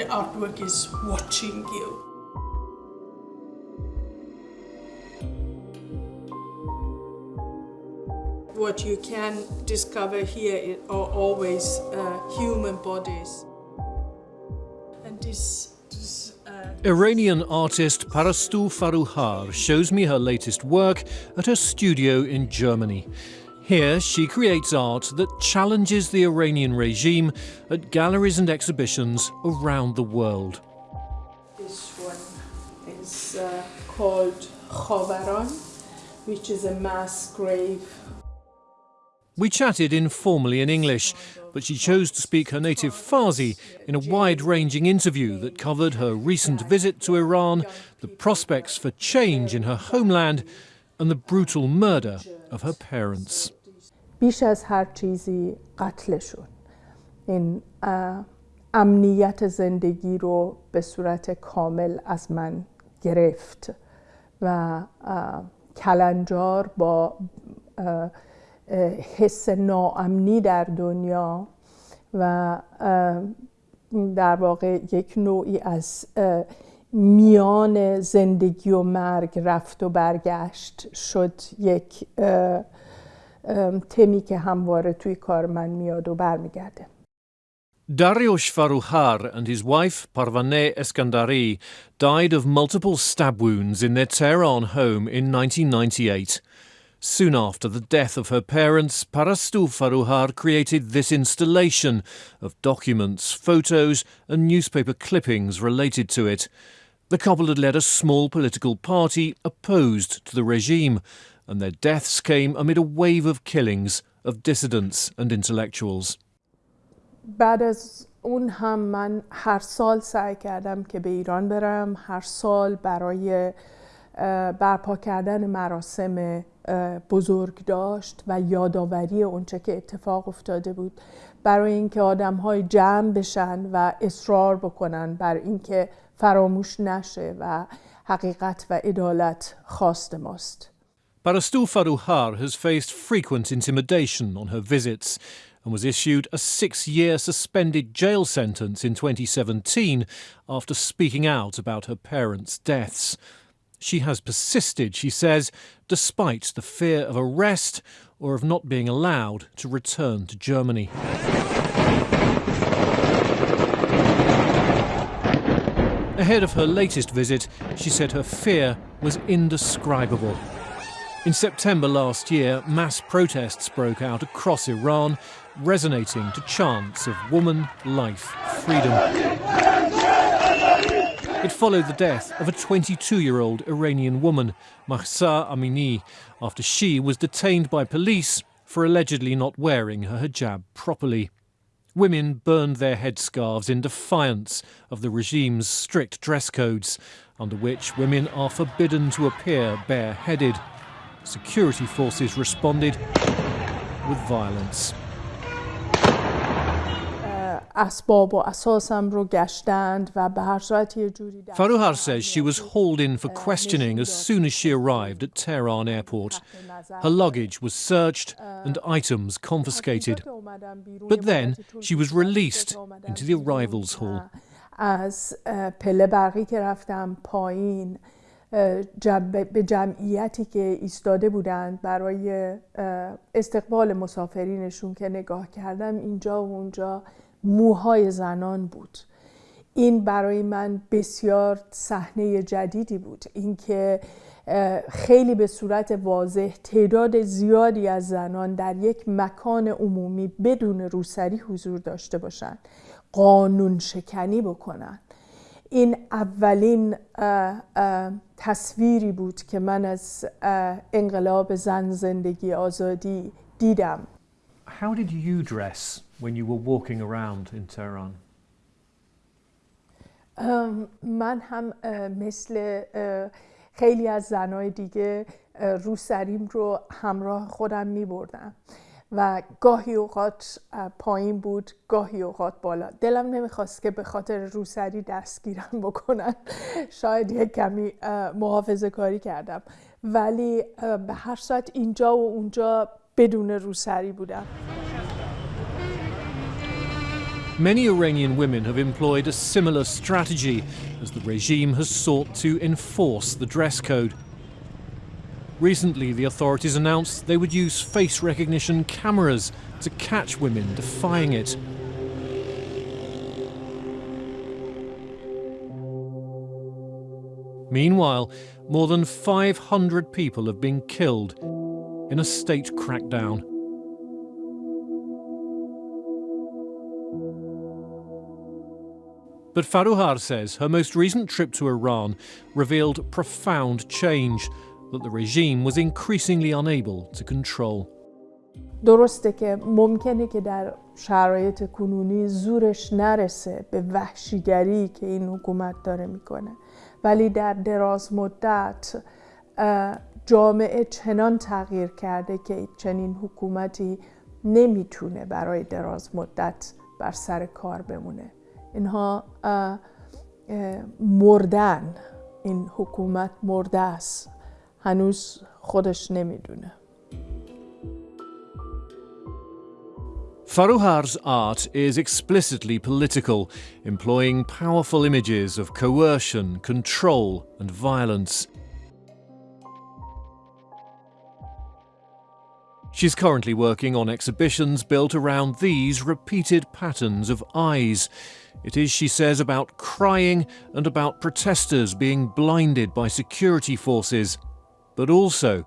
the artwork is watching you. What you can discover here are always uh, human bodies. And this, this uh, Iranian artist Parastou Forouhar shows me her latest work at her studio in Germany. Here, she creates art that challenges the Iranian regime at galleries and exhibitions around the world. This one is uh, called Khavaran, which is a mass grave. We chatted informally in English, but she chose to speak her native Farsi in a wide ranging interview that covered her recent visit to Iran, the prospects for change in her homeland, and the brutal murder of her parents. بیش از هر چیزی قتلشون این امنیت زندگی رو به صورت کامل از من گرفت و کلنجار با حس ناامنی در دنیا و در واقع یک نوعی از میان زندگی و مرگ رفت و برگشت شد یک تمی که همواره توی کار من میاد و برمیگرده Dariush Forouhar and his wife Parvaneh Eskandari died of multiple stab wounds in their Tehran home in 1998. Soon after the death of her parents, Parastou Forouhar created this installation of documents, photos, and newspaper clippings related to it. The couple had led a small political party opposed to the regime, and their deaths came amid a wave of killings of dissidents and intellectuals. بعد از اون هم من هر سال سعی کردم که به ایران برم هر سال برای برپا کردن مراسم بزرگ داشت و یادآوری اونچه که اتفاق افتاده بود برای اینکه آدم های جمع بشن و اصرار بکنن بر اینکه فراموش نشه و حقیقت و عدالت خواست ماست Parastou Forouhar has faced frequent intimidation on her visits and was issued a six year suspended jail sentence in 2017 after speaking out about her parents' deaths. She has persisted, she says, despite the fear of arrest or of not being allowed to return to Germany. Ahead of her latest visit, she said her fear was indescribable. In September last year, mass protests broke out across Iran, resonating to chants of woman, life, freedom. It followed the death of a 22-year-old Iranian woman, Mahsa Amini, after she was detained by police for allegedly not wearing her hijab properly. Women burned their headscarves in defiance of the regime's strict dress codes, under which women are forbidden to appear bareheaded security forces responded with violence. Forouhar says she was hauled in for questioning as soon as she arrived at Tehran airport. Her luggage was searched and items confiscated. But then she was released into the arrivals hall. از پله برقی که رفتم پایین به جمعیتی که ایستاده بودند برای استقبال مسافرینشون که نگاه کردم اینجا و اونجا موهای زنان بود. این برای من بسیار صحنه جدیدی بود. اینکه خیلی به صورت واضح تعداد زیادی از زنان در یک مکان عمومی بدون روسری حضور داشته باشند قانون شکنی بکنن این اولین تصویری بود که من از انقلاب زن زندگی آزادی دیدم How did you dress when you were walking around in Tehran? من هم مثل خیلی از زنای دیگه رو سریم رو همراه خودم می بردم و گاهی اوقات پایین بود گاهی اوقات بالا. دلم نمی‌خواست که به خاطر روسری دستگیرم بکنن. شاید یک کمی محافظه کاری کردم. ولی به هر صورت اینجا و اونجا بدون روسری بودم. Many Iranian women have employed a similar strategy as the regime has sought to enforce the dress code. Recently, the authorities announced they would use face recognition cameras to catch women defying it. Meanwhile, more than 500 people have been killed in a state crackdown. But Forouhar says her most recent trip to Iran revealed profound change that the regime was increasingly unable to control. درسته که ممکنه که در شرایط کنونی زورش نرسه به وحشیگری که این حکومت داره می‌کنه. ولی در دراز مدت جامعه چنان تغییر کرده که چنین حکومتی نمی‌تونه برای دراز مدت بر سر کار بمونه. اینها مردن. این حکومت مرده است. هنوز خودش نمیدونه Forouhar's art is explicitly political, employing powerful images of coercion, control, and violence. She's currently working on exhibitions built around these repeated patterns of eyes. It is, she says, about crying and about protesters being blinded by security forces but also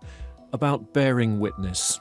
about bearing witness.